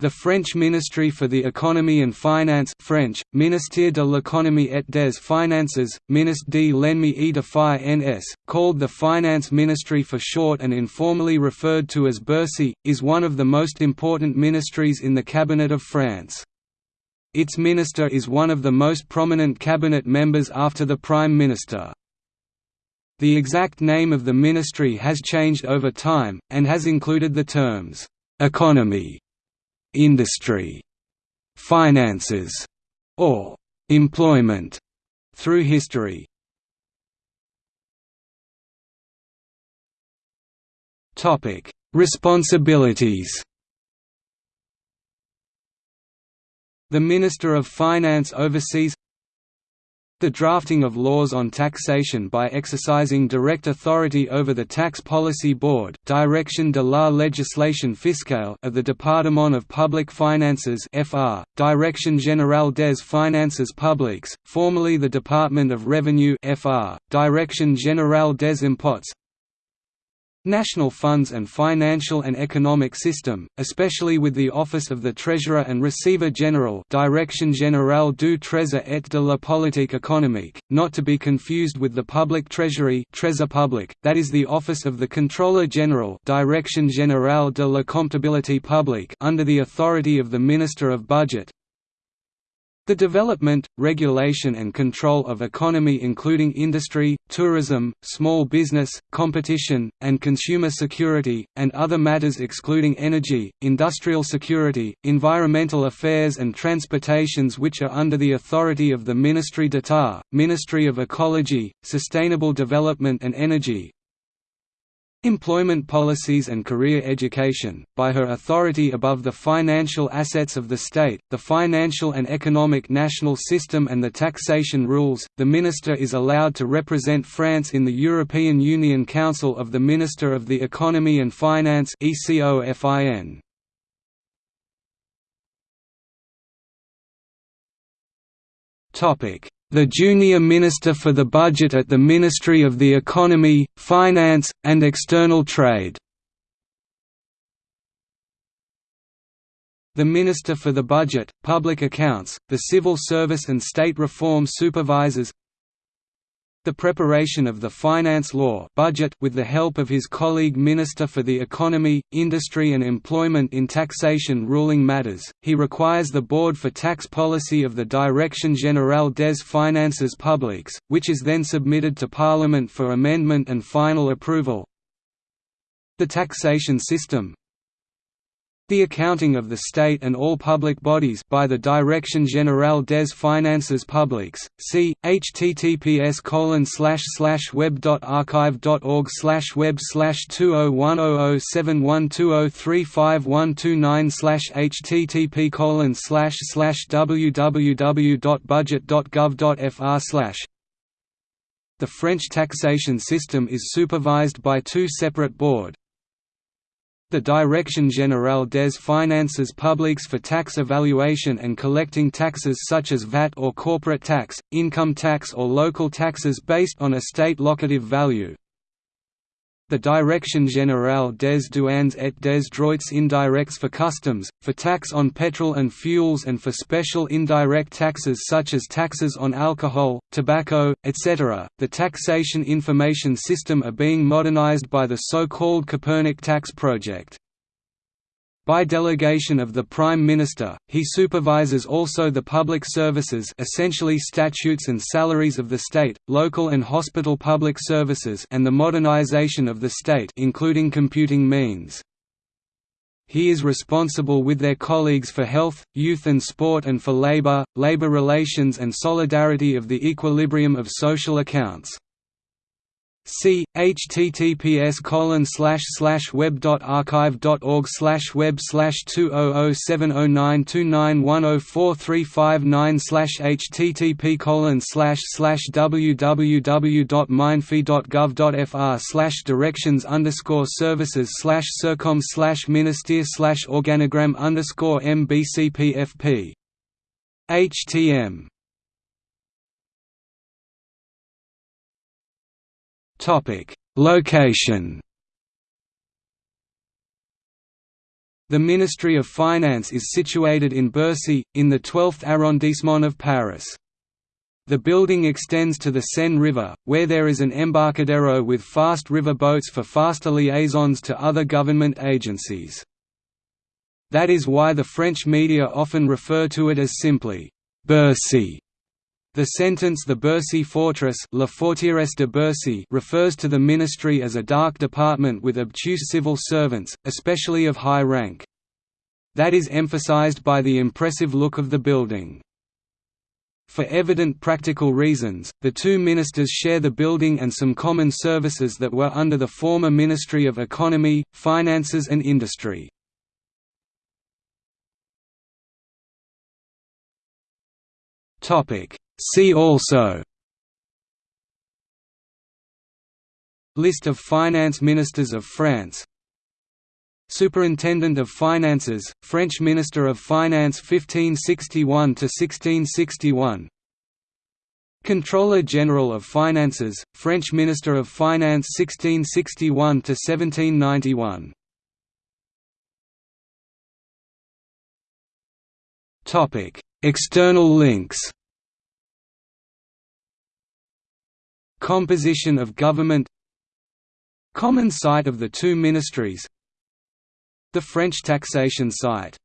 The French Ministry for the Economy and Finance French, Ministère de l'économie et des finances, Ministre de et de finance, called the Finance Ministry for short and informally referred to as Bercy, is one of the most important ministries in the Cabinet of France. Its minister is one of the most prominent cabinet members after the Prime Minister. The exact name of the ministry has changed over time, and has included the terms, "'economy' industry, finances, or employment through history. Topic: Responsibilities. The Minister of Finance oversees the drafting of laws on taxation by exercising direct authority over the Tax Policy Board Direction de la législation fiscale of the Département of Public Finances FR, Direction Générale des Finances Publiques, formerly the Department of Revenue FR, Direction Générale des Impôts National funds and financial and economic system, especially with the Office of the Treasurer and Receiver General Direction Générale du Trésor et de la Politique économique, not to be confused with the Public Treasury Trésor public, that is the Office of the Controller General Direction Générale de la Comptabilité publique under the authority of the Minister of Budget, the development, regulation and control of economy including industry, tourism, small business, competition, and consumer security, and other matters excluding energy, industrial security, environmental affairs and transportations which are under the authority of the Ministry d'État, Ministry of Ecology, Sustainable Development and Energy, Employment policies and career education, by her authority above the financial assets of the state, the financial and economic national system and the taxation rules, the Minister is allowed to represent France in the European Union Council of the Minister of the Economy and Finance the junior minister for the budget at the Ministry of the Economy, Finance, and External Trade. The Minister for the Budget, Public Accounts, the Civil Service and State Reform supervises the preparation of the finance law budget with the help of his colleague Minister for the Economy, Industry and Employment in taxation ruling matters, he requires the Board for Tax Policy of the Direction Générale des Finances Publiques, which is then submitted to Parliament for amendment and final approval. The taxation system, the accounting of the state and all public bodies by the Direction Générale des Finances Publiques. See https colon slash slash web.archive.org web slash two oh one oh oh seven one two oh three five one two nine slash http colon slash slash www.budget.gov.fr slash the French taxation system is supervised by two separate board, the Direction Générale des Finances Publiques for tax evaluation and collecting taxes such as VAT or corporate tax, income tax or local taxes based on a state locative value, the Direction Générale des Douanes et des Droits Indirects for customs, for tax on petrol and fuels and for special indirect taxes such as taxes on alcohol, tobacco, etc. The taxation information system are being modernized by the so-called Copernic tax project. By delegation of the Prime Minister, he supervises also the public services essentially statutes and salaries of the state, local and hospital public services and the modernization of the state including computing means. He is responsible with their colleagues for health, youth and sport and for labor, labor relations and solidarity of the equilibrium of social accounts. See https colon slash slash web dot archive dot org slash web slash two oh oh seven oh nine two nine one oh four three five nine slash http colon slash slash www dot dot gov dot fr slash directions underscore services slash circom slash minister slash organogram underscore mbcpfp htm Topic: Location. The Ministry of Finance is situated in Bercy, in the 12th arrondissement of Paris. The building extends to the Seine River, where there is an embarcadero with fast river boats for faster liaisons to other government agencies. That is why the French media often refer to it as simply, Bercy. The sentence the Bercy Fortress La Forteresse de Bercy refers to the ministry as a dark department with obtuse civil servants, especially of high rank. That is emphasized by the impressive look of the building. For evident practical reasons, the two ministers share the building and some common services that were under the former Ministry of Economy, Finances and Industry. Topic See also List of finance ministers of France Superintendent of Finances, French Minister of Finance 1561–1661 Controller General of Finances, French Minister of Finance 1661–1791 External links Composition of government Common site of the two ministries The French taxation site